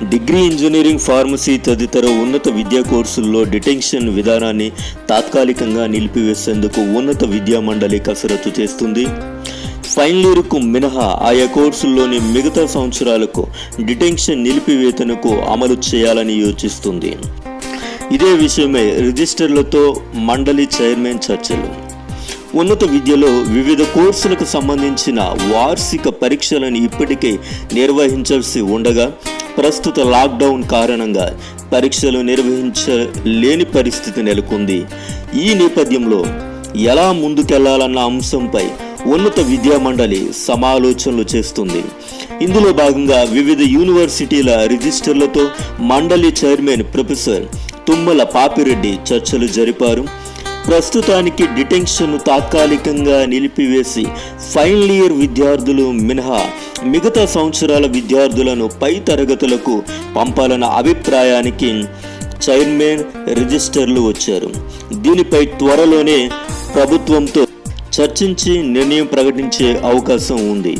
Degree engineering pharmacy తదితర ఉన్నత విద్యా కోర్సుల్లో డిటెన్షన్ విధానాన్ని తాత్కాలికంగా నిలిపివేసేందుకు ఉన్నత విద్యా మండలి కసరత్తు చేస్తుంది. ఫైనల్ ఇయర్కు మినహా ఆయా కోర్సుల్లోని మిగతా సంవత్సరాలకు డిటెన్షన్ నిలిపివేతనకు అమలు చేయాలని యోచిస్తుంది. ఇదే విషయమై రిజిస్టర్లతో మండలి చైర్మన్ చర్చలు. ఉన్నత విద్యలో వివిధ కోర్సులకు సంబంధించిన వార్షిక పరీక్షలను ఇప్పటికే నిర్వహించాల్సి ఉండగా ప్రస్తుత లాక్డౌన్ కారణంగా పరీక్షలు నిర్వహించలేని పరిస్థితి నెలకొంది. ఈ నేపథ్యంలో ఎలా ముందుకెళ్ళాలన్న అంశంపై ఉన్నత విద్యా మండలి సమాలోచనలు చేస్తుంది. ఇందులో భాగంగా వివిధ యూనివర్సిటీల రిజిస్టర్లతో మండలి చైర్మన్ ప్రొఫెసర్ తుమ్మల పాపిరెడ్డి చర్చలు జరిపారు. ప్రస్తుతానికి డిటెన్షన్ తాత్కాలికంగా నిలిపివేసి ఫైనల్ ఇయర్ విద్యార్థులు మినహా మిగతా సంవత్సరాల విద్యార్థులను పై తరగతులకు పంపాలన్న అభిప్రాయానికి చైర్మన్ రిజిస్టర్లు వచ్చారు. దీనిపై త్వరలోనే ప్రభుత్వంతో చర్చించి నిర్ణయం ప్రకటించే అవకాశం ఉంది.